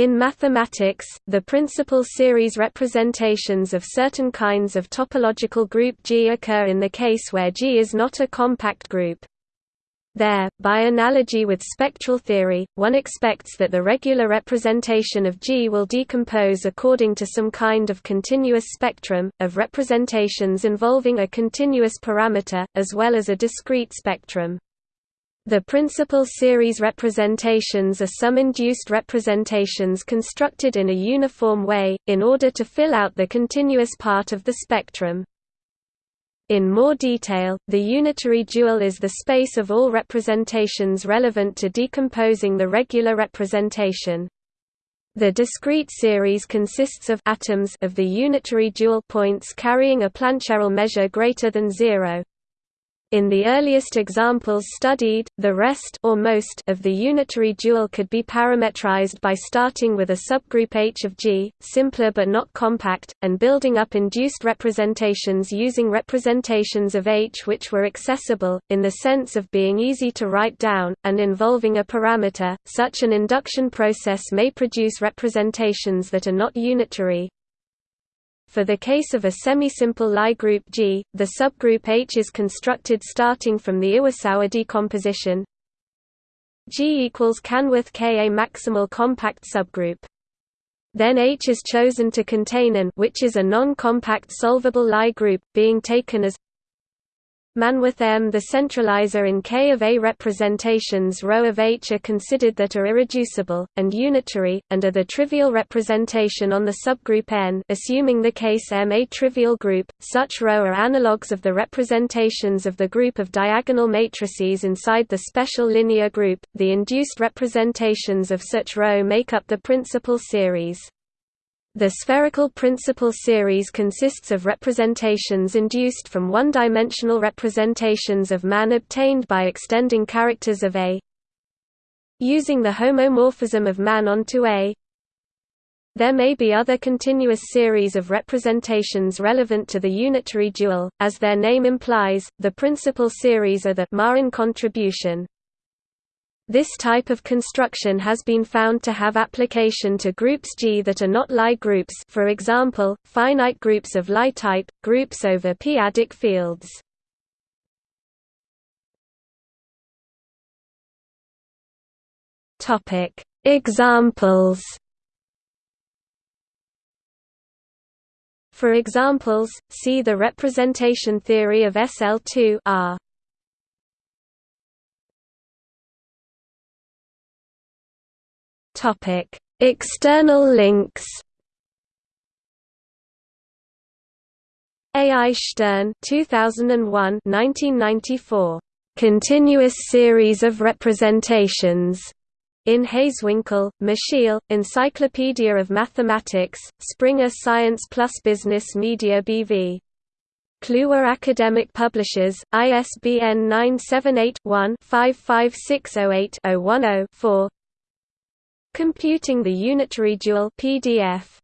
In mathematics, the principal series representations of certain kinds of topological group G occur in the case where G is not a compact group. There, by analogy with spectral theory, one expects that the regular representation of G will decompose according to some kind of continuous spectrum, of representations involving a continuous parameter, as well as a discrete spectrum. The principal series representations are some induced representations constructed in a uniform way, in order to fill out the continuous part of the spectrum. In more detail, the unitary dual is the space of all representations relevant to decomposing the regular representation. The discrete series consists of atoms of the unitary dual points carrying a Plancherel measure greater than zero. In the earliest examples studied, the rest or most of the unitary dual could be parametrized by starting with a subgroup H of G, simpler but not compact, and building up induced representations using representations of H which were accessible, in the sense of being easy to write down, and involving a parameter. Such an induction process may produce representations that are not unitary, for the case of a semisimple Lie group G, the subgroup H is constructed starting from the Iwasawa decomposition G equals Canworth K a maximal compact subgroup. Then H is chosen to contain AN which is a non-compact solvable Lie group, being taken as Manworth M. The centralizer in K of A representations ρ of H are considered that are irreducible, and unitary, and are the trivial representation on the subgroup N assuming the case M a trivial group, such ρ are analogues of the representations of the group of diagonal matrices inside the special linear group, the induced representations of such ρ make up the principal series. The spherical principal series consists of representations induced from one-dimensional representations of MAN obtained by extending characters of A. Using the homomorphism of MAN onto A. There may be other continuous series of representations relevant to the unitary dual, as their name implies, the principal series are the Marin contribution. This type of construction has been found to have application to groups G that are not Lie groups for example, finite groups of Lie type, groups over p-adic fields. Examples For examples, see the representation theory of SL2 R. External links. A. I. Stern 2001 1994. Continuous series of representations. In Hazewinkel, Michiel, Encyclopedia of Mathematics, Springer Science Plus Business Media BV. Kluwer Academic Publishers, ISBN 978 one 55608 10 4 Computing the Unitary Dual PDF